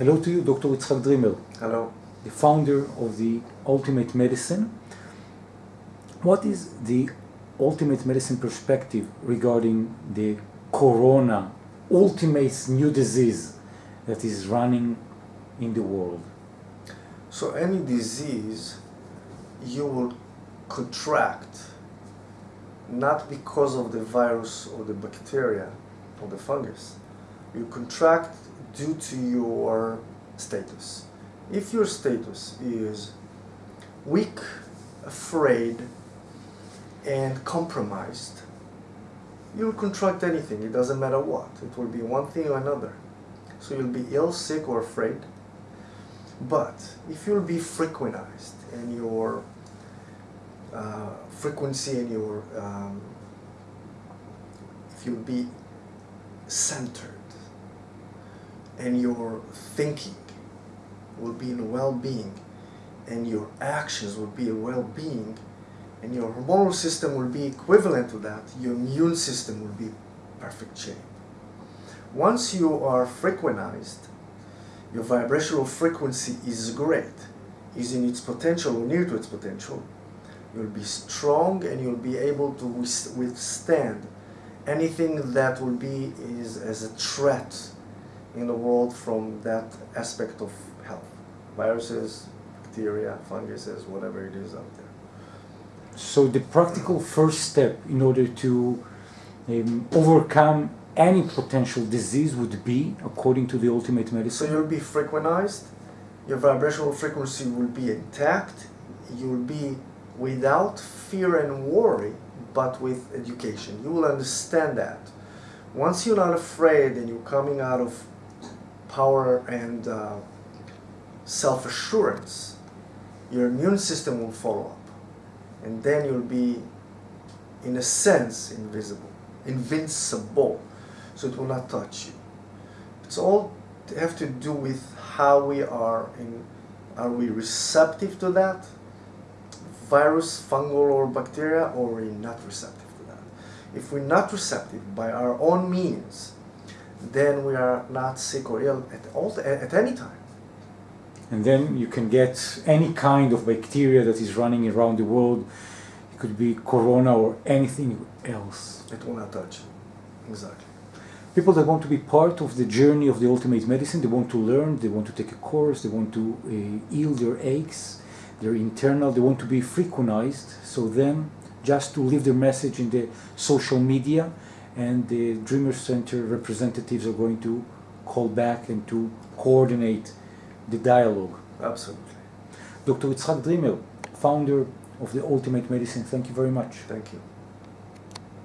Hello to you, Dr. Itzhak Dreamer. Hello. The founder of the Ultimate Medicine. What is the Ultimate Medicine perspective regarding the corona, ultimate new disease that is running in the world? So any disease you will contract not because of the virus or the bacteria or the fungus. You contract due to your status. If your status is weak, afraid, and compromised, you'll contract anything, it doesn't matter what. It will be one thing or another. So you'll be ill, sick, or afraid. But if you'll be frequentized and your uh, frequency and your, um, if you'll be centered and your thinking will be in well-being and your actions will be in well-being and your hormonal system will be equivalent to that, your immune system will be perfect shape. Once you are frequentized, your vibrational frequency is great, is in its potential or near to its potential, you'll be strong and you'll be able to withstand anything that will be is as a threat in the world from that aspect of health. Viruses, bacteria, funguses, whatever it is out there. So the practical first step in order to um, overcome any potential disease would be, according to the ultimate medicine? So you'll be frequentized, your vibrational frequency will be intact, you'll be without fear and worry, but with education. You will understand that. Once you're not afraid and you're coming out of power and uh, self-assurance, your immune system will follow up. And then you'll be, in a sense, invisible, invincible. So it will not touch you. It's all have to do with how we are in, are we receptive to that? Virus, fungal or bacteria, or we're not receptive to that. If we're not receptive by our own means, then we are not sick or ill at all at any time. And then you can get any kind of bacteria that is running around the world. It could be corona or anything else. It will not touch. Exactly. People that want to be part of the journey of the ultimate medicine, they want to learn, they want to take a course, they want to uh, heal their aches, their internal, they want to be frequentized. So then, just to leave their message in the social media, and the Dreamer Center representatives are going to call back and to coordinate the dialogue. Absolutely. Dr. Itzhak Dreamer, founder of the Ultimate Medicine, thank you very much. Thank you.